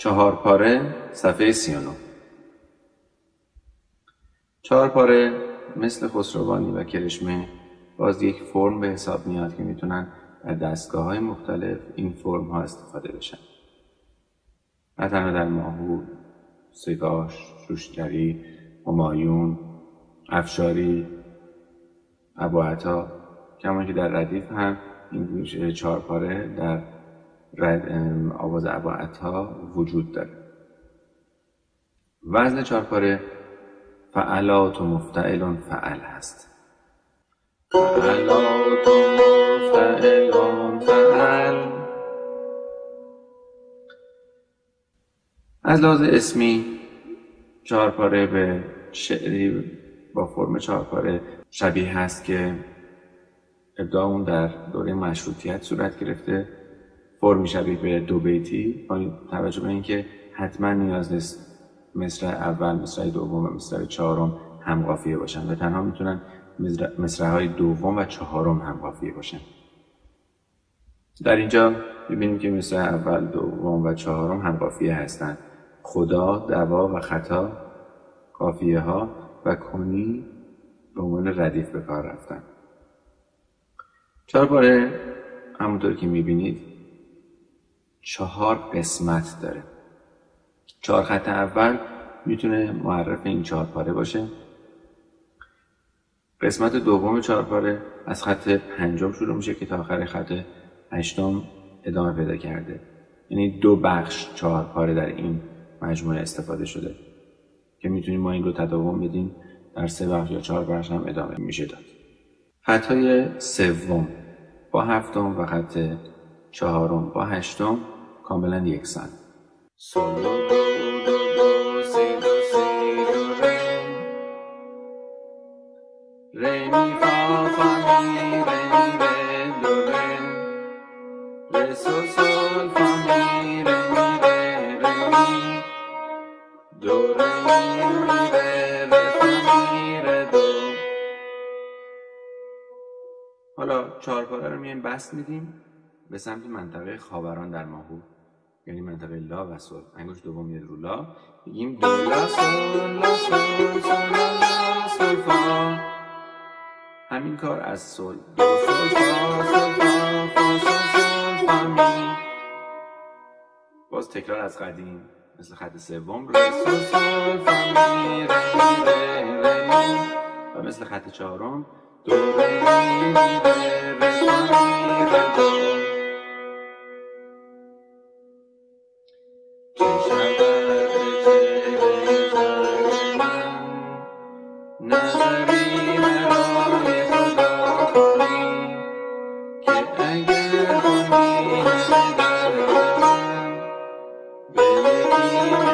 چهار پاره صفحه 39 چهار پاره مثل خسروانی و کرشمه باز یک فرم به حساب میاد که می‌تونن در دستگاه های مختلف این فرم ها استفاده بشن. نه تنها در ماهو سگاش شوشتری همایون افشاری ابوعطا کما که در ردیف هم این چهار پاره در آواز اباعتا وجود داره. وزن چهارپاره فعلات و مفتعلون فعل هست. فعلات و مفتعلون فعل. از لحاظ اسمی چهارپاره به شعری با فرم چهارپاره شبیه هست که ابداع اون در دوره مشروطیت صورت گرفته. فرمی شبیه به دو بیتی. با توجه به اینکه حتما نیاز نیست مصر اول مصر دوم و مصر چهارم هم قافیه باشن و تنها می‌تونن های دوم و چهارم هم قافیه باشن. در اینجا می‌بینیم که مصر اول دوم و چهارم هم قافیه هستند خدا دوا و خطا قافیه ها و کنی به عنوان ردیف به کار رفتن. چهار باره همونطور که می‌بینید چهار قسمت داره. چهار خط اول می‌تونه معرف این چهار پاره باشه. قسمت دوم چهار پاره از خط پنجم شروع میشه که تا آخر خط هشتم ادامه پیدا کرده. یعنی دو بخش چهار پاره در این مجموعه استفاده شده که می‌تونیم ما این رو تداوم بدیم در سه بخش یا چهار بخش هم ادامه میشه داد. خطای سوم با هفتم و خط چهارم با هشتم کاملا یکسان حالا چهارپاره رو میایم بسط میدیم. به سمت منطقه خاوران در ماهور یعنی منطقه لا و سل. انگشت دوم میاد رو لا. میگیم دو لا سل لا سل سل لا سل فا. همین کار از سل. دو سل فا سل فا فا سل سل فا می. باز تکرار از قدیم. مثل خط سوم رو سل سل فا می ری ری ری و مثل خط چهارم دو ری می ری ری فا می